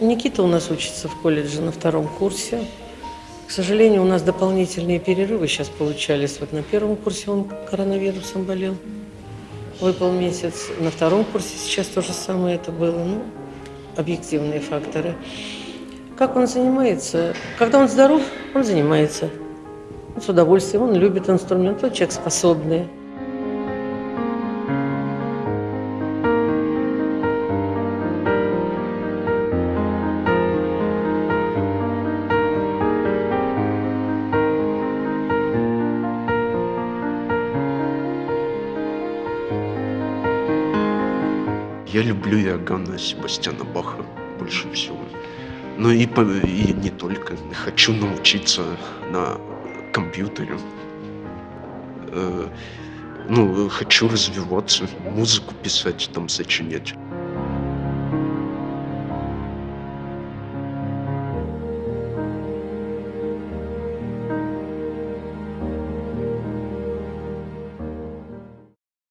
Никита у нас учится в колледже на втором курсе. К сожалению, у нас дополнительные перерывы сейчас получались. Вот на первом курсе он коронавирусом болел. Выпал месяц. На втором курсе сейчас то же самое это было. Ну, объективные факторы. Как он занимается? Когда он здоров, он занимается. С удовольствием. Он любит инструмент. Он человек способный. Я люблю Иоганна Себастьяна Баха больше всего. Но и, и не только. Хочу научиться на компьютере. Э, Ну, хочу развиваться, музыку писать, там, сочинять.